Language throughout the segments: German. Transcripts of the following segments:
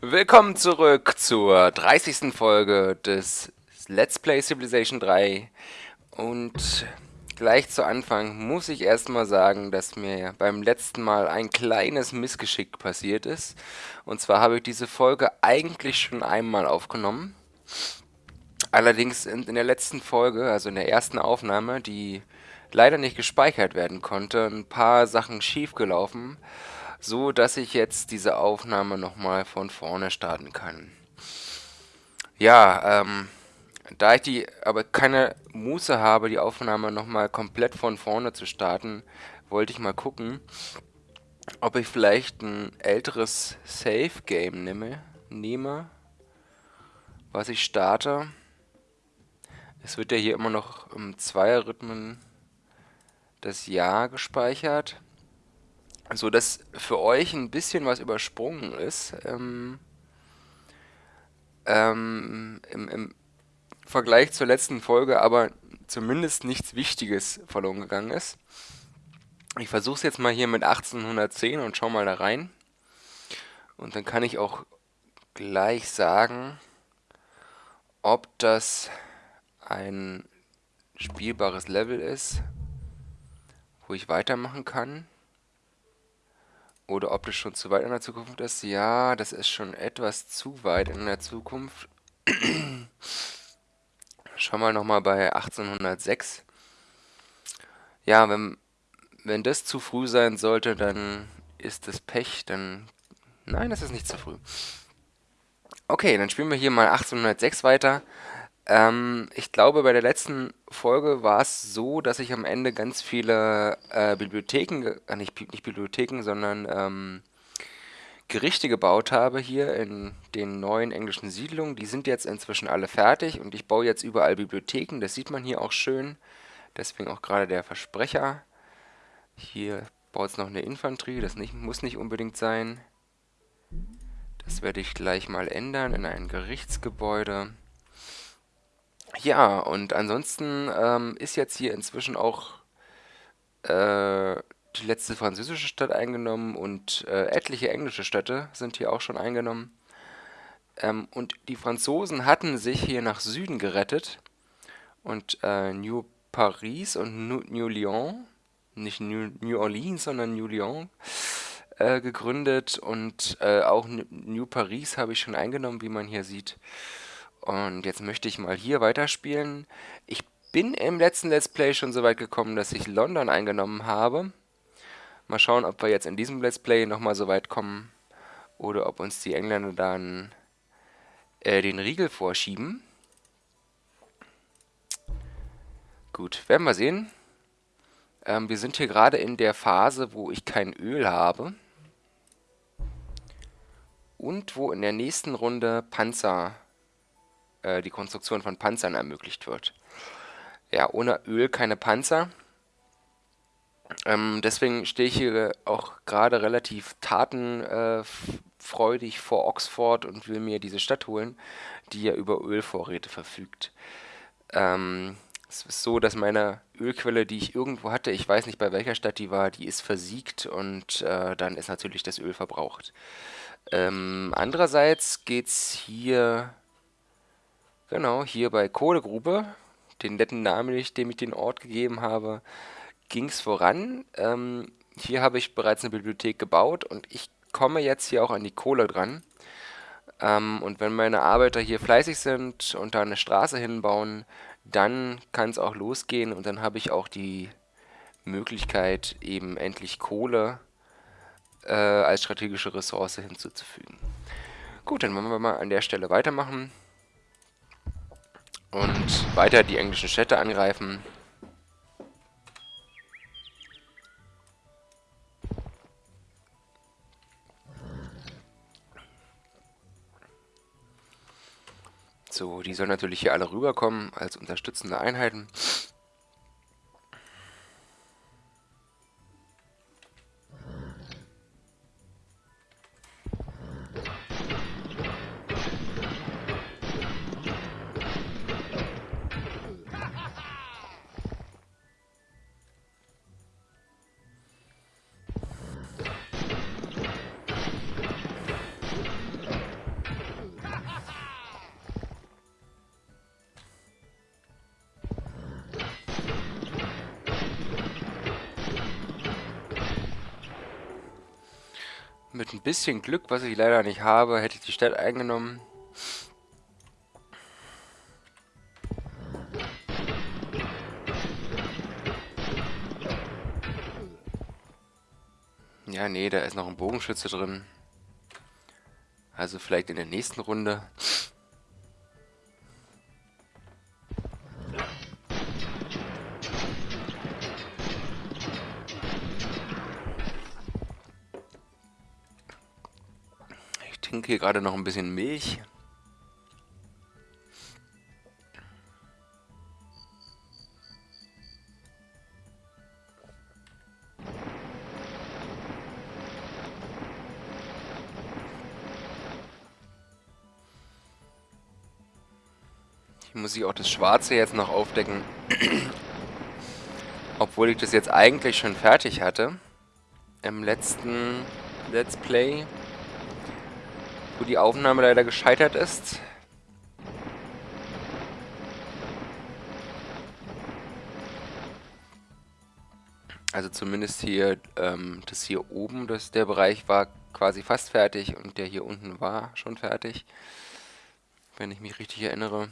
Willkommen zurück zur 30. Folge des Let's Play Civilization 3 und gleich zu Anfang muss ich erstmal sagen, dass mir beim letzten Mal ein kleines Missgeschick passiert ist. Und zwar habe ich diese Folge eigentlich schon einmal aufgenommen. Allerdings in, in der letzten Folge, also in der ersten Aufnahme, die leider nicht gespeichert werden konnte, ein paar Sachen schiefgelaufen gelaufen so dass ich jetzt diese Aufnahme nochmal von vorne starten kann. Ja, ähm, da ich die aber keine Muße habe, die Aufnahme nochmal komplett von vorne zu starten, wollte ich mal gucken, ob ich vielleicht ein älteres Save-Game nehme, nehme, was ich starte. Es wird ja hier immer noch im Zweierrhythmen das Jahr gespeichert so dass für euch ein bisschen was übersprungen ist. Ähm, ähm, im, im, Vergleich zur letzten Folge aber zumindest nichts Wichtiges verloren gegangen ist. Ich versuche es jetzt mal hier mit 1810 und schau mal da rein. Und dann kann ich auch gleich sagen, ob das ein spielbares Level ist, wo ich weitermachen kann. Oder ob das schon zu weit in der Zukunft ist. Ja, das ist schon etwas zu weit in der Zukunft. Schauen wir nochmal bei 1806. Ja, wenn, wenn das zu früh sein sollte, dann ist das Pech. Dann Nein, das ist nicht zu früh. Okay, dann spielen wir hier mal 1806 weiter. Ähm, ich glaube, bei der letzten Folge war es so, dass ich am Ende ganz viele äh, Bibliotheken, äh, nicht, nicht Bibliotheken, sondern ähm, Gerichte gebaut habe hier in den neuen englischen Siedlungen. Die sind jetzt inzwischen alle fertig und ich baue jetzt überall Bibliotheken. Das sieht man hier auch schön. Deswegen auch gerade der Versprecher. Hier baut es noch eine Infanterie, das nicht, muss nicht unbedingt sein. Das werde ich gleich mal ändern in ein Gerichtsgebäude. Ja, und ansonsten ähm, ist jetzt hier inzwischen auch äh, die letzte französische Stadt eingenommen und äh, etliche englische Städte sind hier auch schon eingenommen. Ähm, und die Franzosen hatten sich hier nach Süden gerettet und äh, New Paris und New, New Lyon, nicht New, New Orleans, sondern New Lyon, äh, gegründet und äh, auch New Paris habe ich schon eingenommen, wie man hier sieht. Und jetzt möchte ich mal hier weiterspielen. Ich bin im letzten Let's Play schon so weit gekommen, dass ich London eingenommen habe. Mal schauen, ob wir jetzt in diesem Let's Play nochmal so weit kommen. Oder ob uns die Engländer dann äh, den Riegel vorschieben. Gut, werden wir sehen. Ähm, wir sind hier gerade in der Phase, wo ich kein Öl habe. Und wo in der nächsten Runde Panzer äh, die Konstruktion von Panzern ermöglicht wird. Ja, ohne Öl keine Panzer. Ähm, deswegen stehe ich hier auch gerade relativ tatenfreudig vor Oxford und will mir diese Stadt holen, die ja über Ölvorräte verfügt. Ähm, es ist so, dass meine Ölquelle, die ich irgendwo hatte, ich weiß nicht bei welcher Stadt die war, die ist versiegt und äh, dann ist natürlich das Öl verbraucht. Ähm, andererseits geht es hier Genau, hier bei Kohlegrube, den netten Namen, dem ich den Ort gegeben habe, ging es voran. Ähm, hier habe ich bereits eine Bibliothek gebaut und ich komme jetzt hier auch an die Kohle dran. Ähm, und wenn meine Arbeiter hier fleißig sind und da eine Straße hinbauen, dann kann es auch losgehen und dann habe ich auch die Möglichkeit, eben endlich Kohle äh, als strategische Ressource hinzuzufügen. Gut, dann wollen wir mal an der Stelle weitermachen und weiter die englischen Städte angreifen. So, die sollen natürlich hier alle rüberkommen als unterstützende Einheiten. Bisschen Glück, was ich leider nicht habe, hätte ich die Stadt eingenommen. Ja, nee, da ist noch ein Bogenschütze drin. Also vielleicht in der nächsten Runde. Ich trinke hier gerade noch ein bisschen Milch. Hier muss ich auch das Schwarze jetzt noch aufdecken. Obwohl ich das jetzt eigentlich schon fertig hatte. Im letzten Let's Play. Wo die Aufnahme leider gescheitert ist. Also zumindest hier, ähm, das hier oben, das, der Bereich war quasi fast fertig und der hier unten war schon fertig. Wenn ich mich richtig erinnere.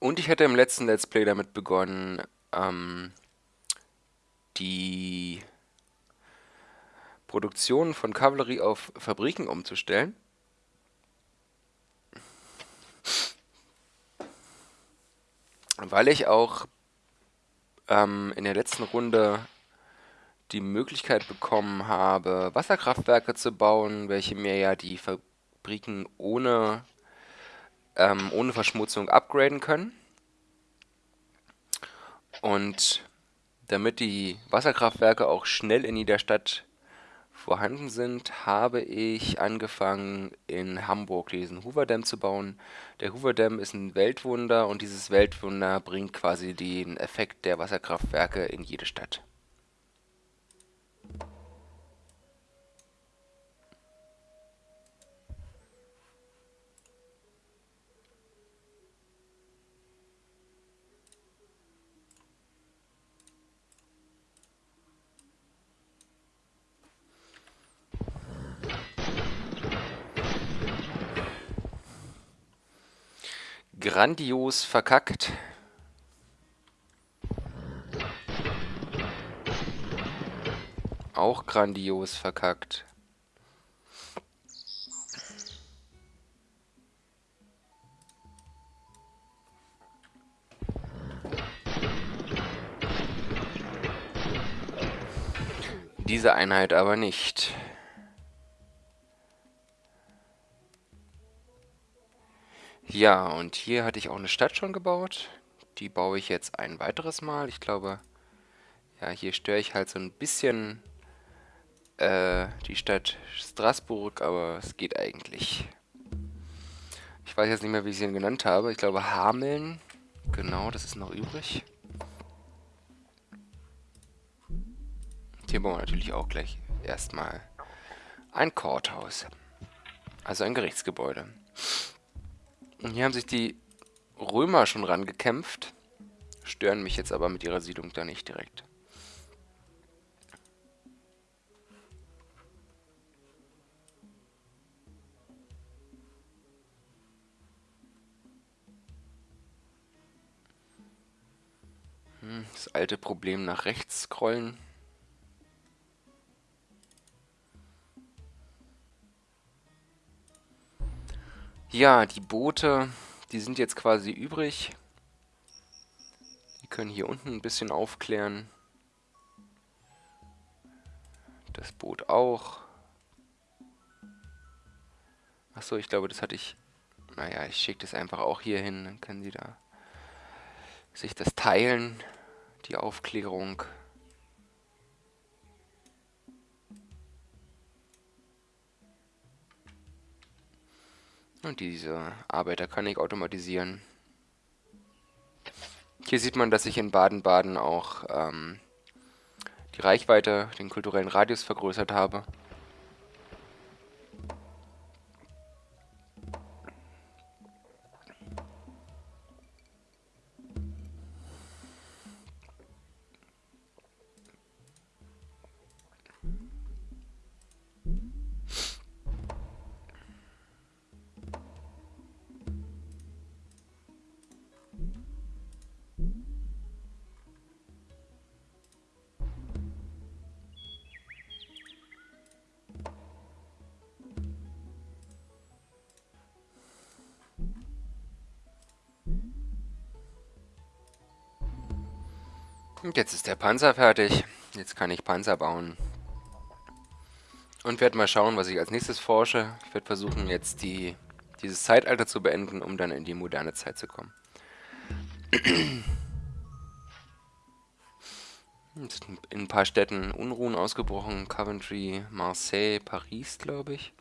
Und ich hätte im letzten Let's Play damit begonnen, ähm, die Produktion von Kavallerie auf Fabriken umzustellen. Weil ich auch ähm, in der letzten Runde die Möglichkeit bekommen habe, Wasserkraftwerke zu bauen, welche mir ja die Fabriken ohne ähm, ohne Verschmutzung upgraden können. Und damit die Wasserkraftwerke auch schnell in jeder Stadt vorhanden sind, habe ich angefangen in Hamburg diesen Hoover Dam zu bauen. Der Hoover Dam ist ein Weltwunder und dieses Weltwunder bringt quasi den Effekt der Wasserkraftwerke in jede Stadt. Grandios verkackt. Auch grandios verkackt. Diese Einheit aber nicht. Ja, und hier hatte ich auch eine Stadt schon gebaut. Die baue ich jetzt ein weiteres Mal. Ich glaube, ja, hier störe ich halt so ein bisschen äh, die Stadt Straßburg, aber es geht eigentlich. Ich weiß jetzt nicht mehr, wie ich sie genannt habe. Ich glaube, Hameln. Genau, das ist noch übrig. Hier bauen wir natürlich auch gleich erstmal ein Courthouse. Also ein Gerichtsgebäude. Und hier haben sich die Römer schon rangekämpft, stören mich jetzt aber mit ihrer Siedlung da nicht direkt. Hm, das alte Problem nach rechts scrollen. Ja, die Boote, die sind jetzt quasi übrig. Die können hier unten ein bisschen aufklären. Das Boot auch. Achso, ich glaube, das hatte ich... Naja, ich schicke das einfach auch hier hin. Dann können sie da sich das teilen, die Aufklärung. Und diese Arbeiter kann ich automatisieren. Hier sieht man, dass ich in Baden-Baden auch ähm, die Reichweite, den kulturellen Radius vergrößert habe. Und jetzt ist der Panzer fertig. Jetzt kann ich Panzer bauen. Und werde mal schauen, was ich als nächstes forsche. Ich werde versuchen, jetzt die, dieses Zeitalter zu beenden, um dann in die moderne Zeit zu kommen. in ein paar Städten Unruhen ausgebrochen. Coventry, Marseille, Paris, glaube ich.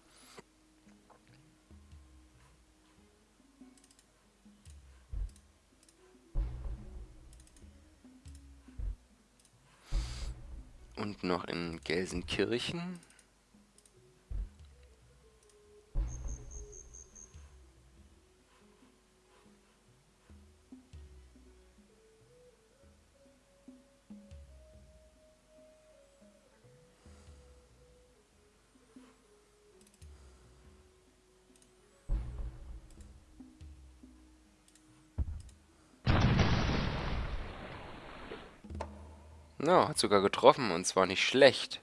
Und noch in Gelsenkirchen. Ja, hat sogar getroffen und zwar nicht schlecht.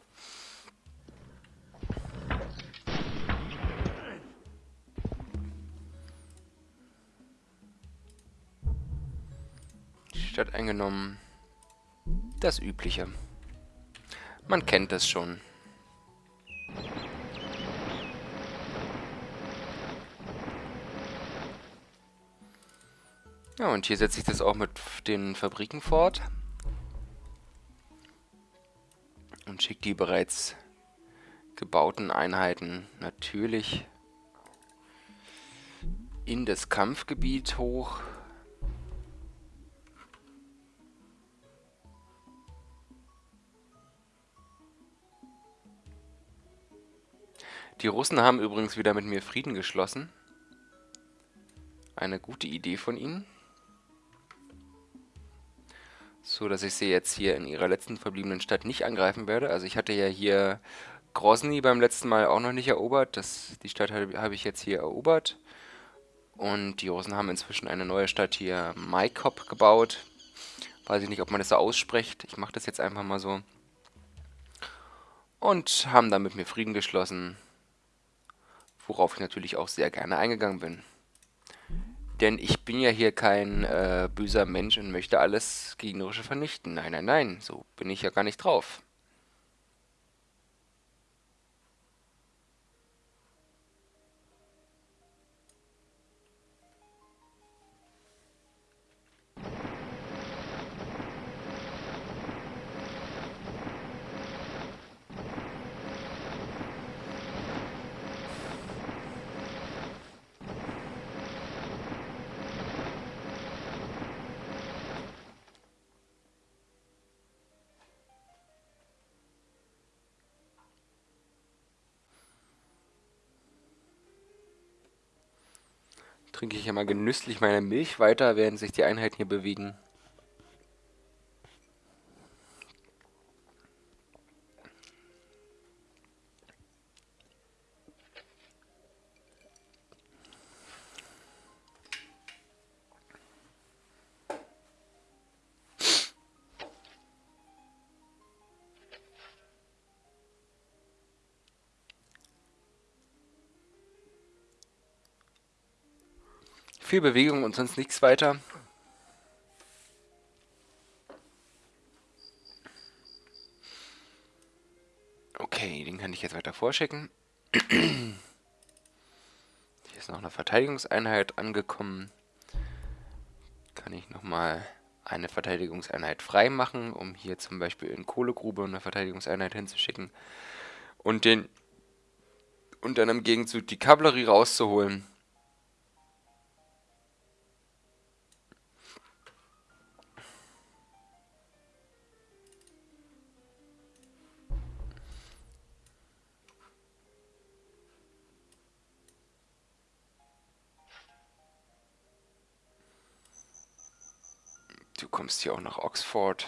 Stadt eingenommen. Das Übliche. Man kennt das schon. Ja, und hier setze ich das auch mit den Fabriken fort. Und schickt die bereits gebauten Einheiten natürlich in das Kampfgebiet hoch. Die Russen haben übrigens wieder mit mir Frieden geschlossen. Eine gute Idee von ihnen so dass ich sie jetzt hier in ihrer letzten verbliebenen Stadt nicht angreifen werde. Also ich hatte ja hier Grozny beim letzten Mal auch noch nicht erobert. Das, die Stadt habe hab ich jetzt hier erobert. Und die Russen haben inzwischen eine neue Stadt hier, Maikop, gebaut. Weiß ich nicht, ob man das so ausspricht. Ich mache das jetzt einfach mal so. Und haben dann mit mir Frieden geschlossen. Worauf ich natürlich auch sehr gerne eingegangen bin. Denn ich bin ja hier kein äh, böser Mensch und möchte alles Gegnerische vernichten. Nein, nein, nein, so bin ich ja gar nicht drauf. Trinke ich ja mal genüsslich meine Milch weiter, während sich die Einheiten hier bewegen. Viel Bewegung und sonst nichts weiter. Okay, den kann ich jetzt weiter vorschicken. Hier ist noch eine Verteidigungseinheit angekommen. Kann ich nochmal eine Verteidigungseinheit freimachen, um hier zum Beispiel in Kohlegrube eine Verteidigungseinheit hinzuschicken. Und den und dann im Gegenzug die Kavallerie rauszuholen. Kommst hier auch nach Oxford.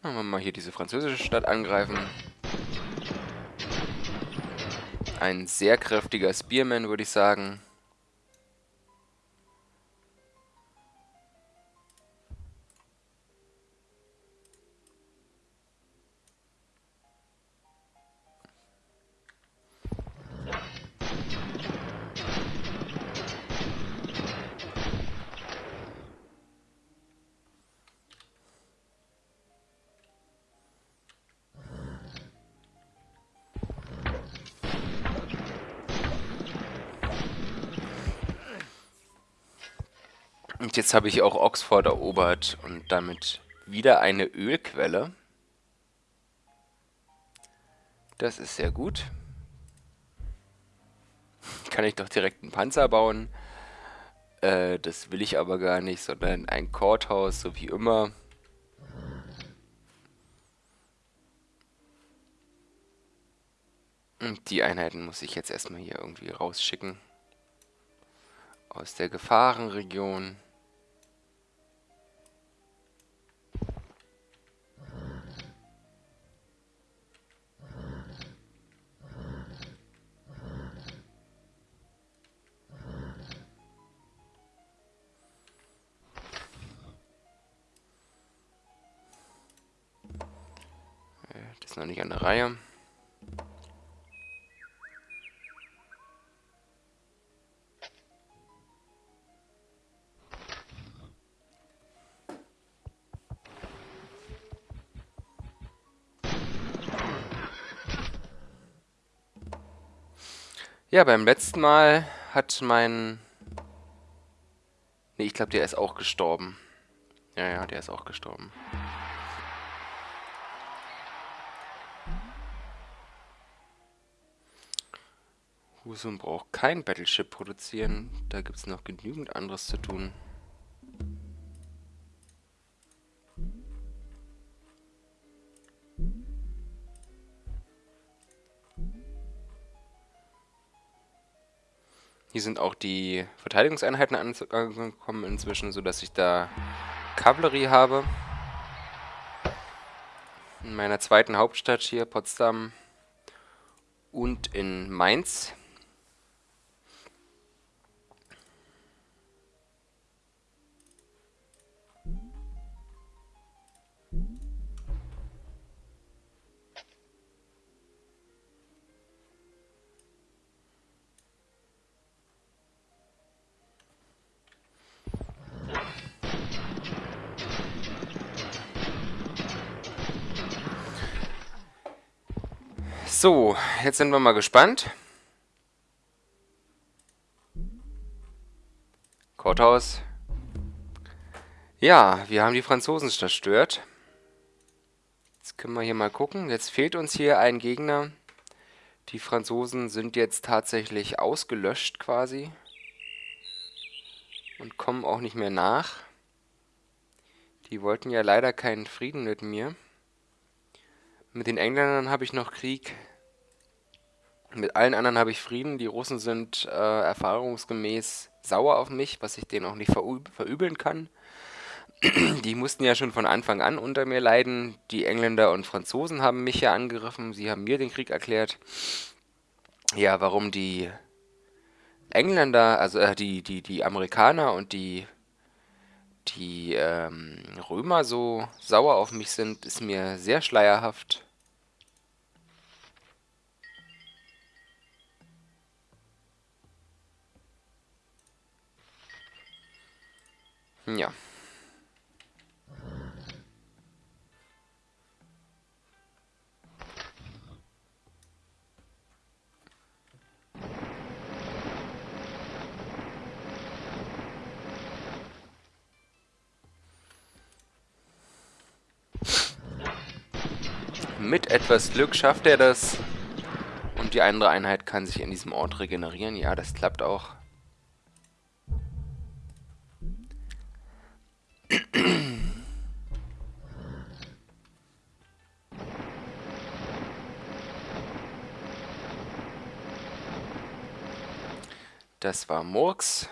Machen wir mal hier diese französische Stadt angreifen. Ein sehr kräftiger Spearman, würde ich sagen. Und jetzt habe ich auch Oxford erobert und damit wieder eine Ölquelle. Das ist sehr gut. Kann ich doch direkt einen Panzer bauen. Äh, das will ich aber gar nicht, sondern ein Courthouse, so wie immer. Und die Einheiten muss ich jetzt erstmal hier irgendwie rausschicken. Aus der Gefahrenregion. Ist noch nicht an der Reihe. Ja, beim letzten Mal hat mein... Ne, ich glaube, der ist auch gestorben. Ja, ja, der ist auch gestorben. Husum braucht kein Battleship produzieren. Da gibt es noch genügend anderes zu tun. Hier sind auch die Verteidigungseinheiten angekommen inzwischen, sodass ich da Kavallerie habe. In meiner zweiten Hauptstadt hier, Potsdam und in Mainz. So, jetzt sind wir mal gespannt. Courthouse. Ja, wir haben die Franzosen zerstört. Jetzt können wir hier mal gucken. Jetzt fehlt uns hier ein Gegner. Die Franzosen sind jetzt tatsächlich ausgelöscht quasi. Und kommen auch nicht mehr nach. Die wollten ja leider keinen Frieden mit mir. Mit den Engländern habe ich noch Krieg. Mit allen anderen habe ich Frieden. Die Russen sind äh, erfahrungsgemäß sauer auf mich, was ich denen auch nicht verüb verübeln kann. Die mussten ja schon von Anfang an unter mir leiden. Die Engländer und Franzosen haben mich ja angegriffen. Sie haben mir den Krieg erklärt. Ja, warum die Engländer, also äh, die, die, die Amerikaner und die, die ähm, Römer so sauer auf mich sind, ist mir sehr schleierhaft. Ja. Mit etwas Glück schafft er das. Und die andere Einheit kann sich in diesem Ort regenerieren. Ja, das klappt auch. Das war Murks.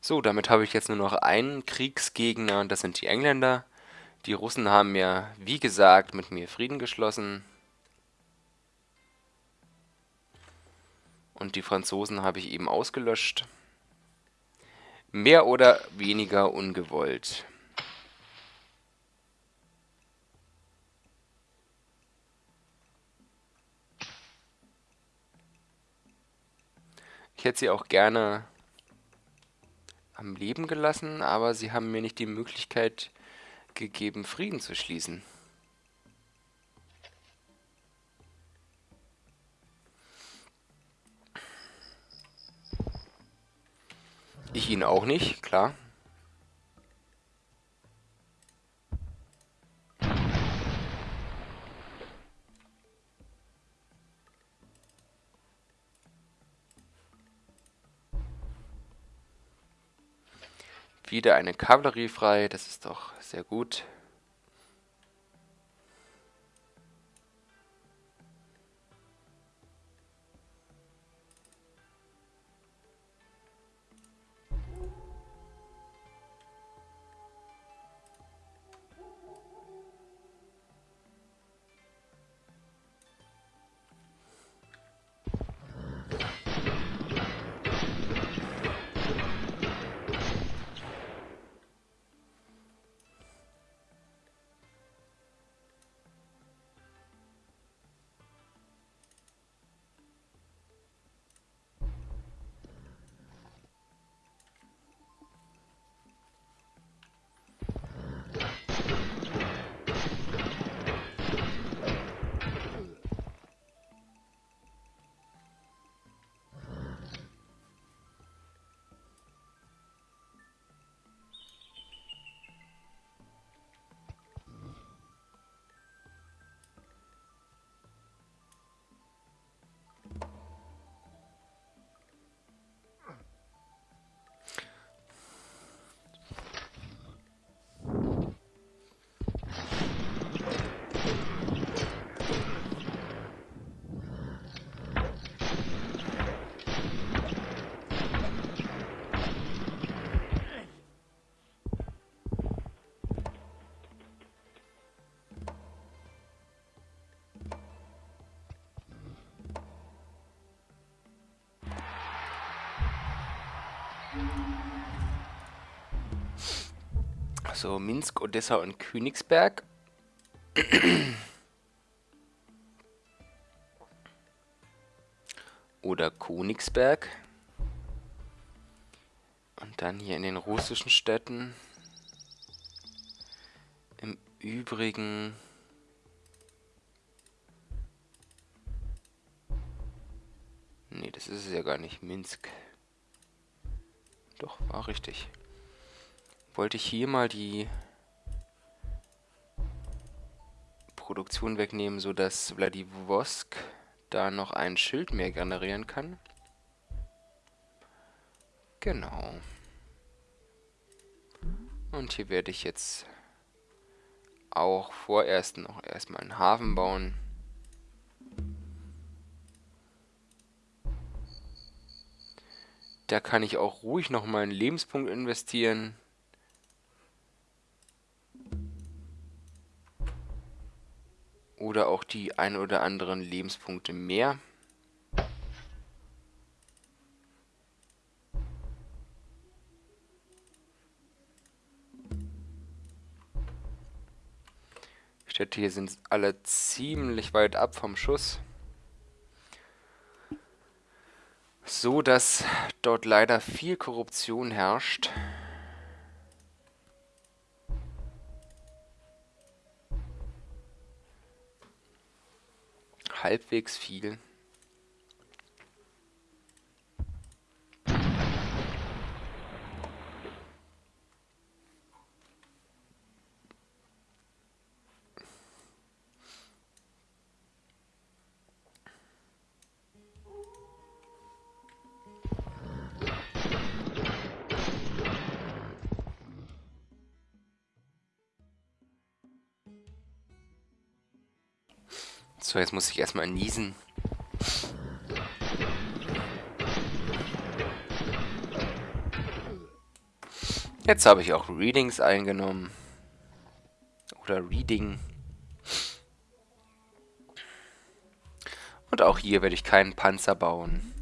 So, damit habe ich jetzt nur noch einen Kriegsgegner, und das sind die Engländer. Die Russen haben ja, wie gesagt, mit mir Frieden geschlossen. Und die Franzosen habe ich eben ausgelöscht. Mehr oder weniger ungewollt. Ich hätte sie auch gerne am Leben gelassen, aber sie haben mir nicht die Möglichkeit gegeben, Frieden zu schließen. Ich ihn auch nicht, klar. Wieder eine Kavallerie frei, das ist doch sehr gut. So, Minsk, Odessa und Königsberg. Oder Königsberg. Und dann hier in den russischen Städten. Im Übrigen... Nee, das ist es ja gar nicht. Minsk. Doch, war richtig. Wollte ich hier mal die Produktion wegnehmen, sodass Vladivostok da noch ein Schild mehr generieren kann. Genau. Und hier werde ich jetzt auch vorerst noch erstmal einen Hafen bauen. Da kann ich auch ruhig noch mal einen Lebenspunkt investieren. Oder auch die ein oder anderen Lebenspunkte mehr. Städte hier sind alle ziemlich weit ab vom Schuss. So, dass dort leider viel Korruption herrscht. Halbwegs viel. So, jetzt muss ich erstmal niesen. Jetzt habe ich auch Readings eingenommen. Oder Reading. Und auch hier werde ich keinen Panzer bauen.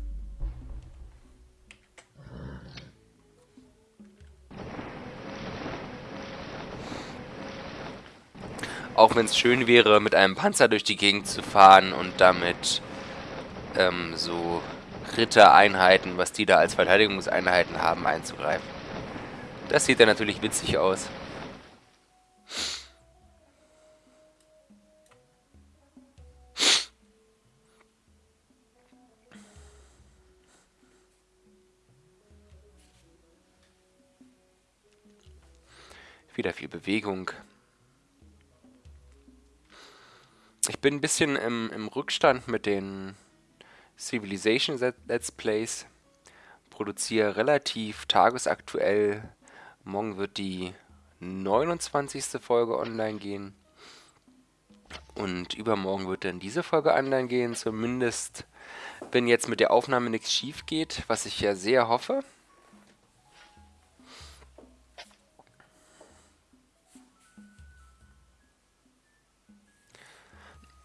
Auch wenn es schön wäre, mit einem Panzer durch die Gegend zu fahren und damit ähm, so Rittereinheiten, was die da als Verteidigungseinheiten haben, einzugreifen. Das sieht ja natürlich witzig aus. Wieder viel Bewegung. Ich bin ein bisschen im, im Rückstand mit den Civilization Let's Plays. Produziere relativ tagesaktuell. Morgen wird die 29. Folge online gehen. Und übermorgen wird dann diese Folge online gehen. Zumindest, wenn jetzt mit der Aufnahme nichts schief geht, was ich ja sehr hoffe.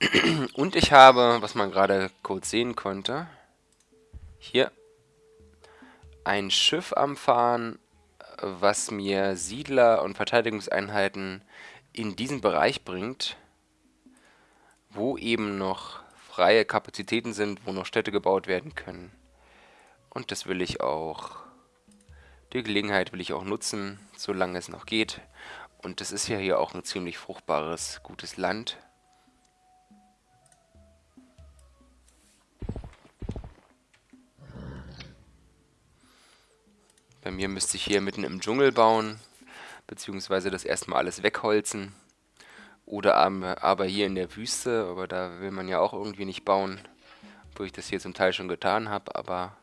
Und ich habe, was man gerade kurz sehen konnte, hier ein Schiff am Fahren, was mir Siedler und Verteidigungseinheiten in diesen Bereich bringt, wo eben noch freie Kapazitäten sind, wo noch Städte gebaut werden können. Und das will ich auch, die Gelegenheit will ich auch nutzen, solange es noch geht. Und das ist ja hier auch ein ziemlich fruchtbares, gutes Land. Bei mir müsste ich hier mitten im Dschungel bauen, beziehungsweise das erstmal alles wegholzen. Oder aber hier in der Wüste, aber da will man ja auch irgendwie nicht bauen, wo ich das hier zum Teil schon getan habe, aber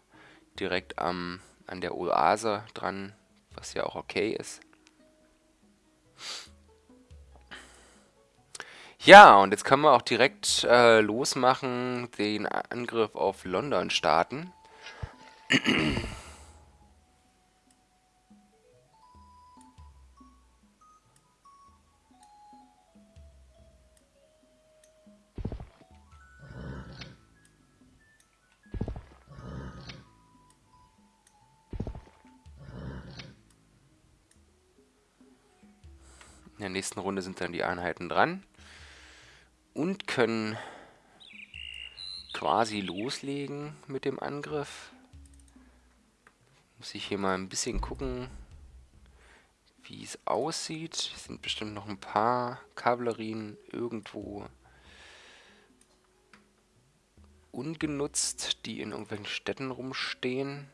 direkt am, an der Oase dran, was ja auch okay ist. Ja, und jetzt können wir auch direkt äh, losmachen, den Angriff auf London starten. Der nächsten Runde sind dann die Einheiten dran und können quasi loslegen mit dem Angriff. Muss ich hier mal ein bisschen gucken, wie es aussieht. Es sind bestimmt noch ein paar Kavallerien irgendwo ungenutzt, die in irgendwelchen Städten rumstehen.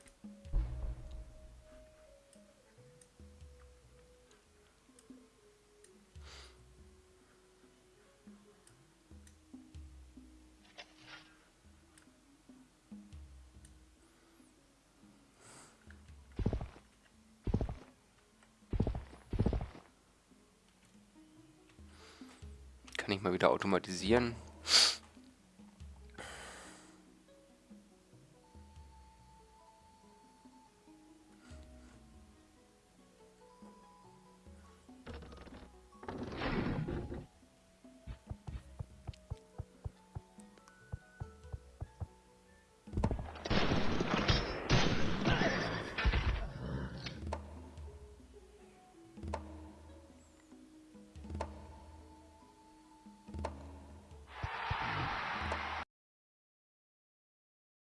Kann ich mal wieder automatisieren.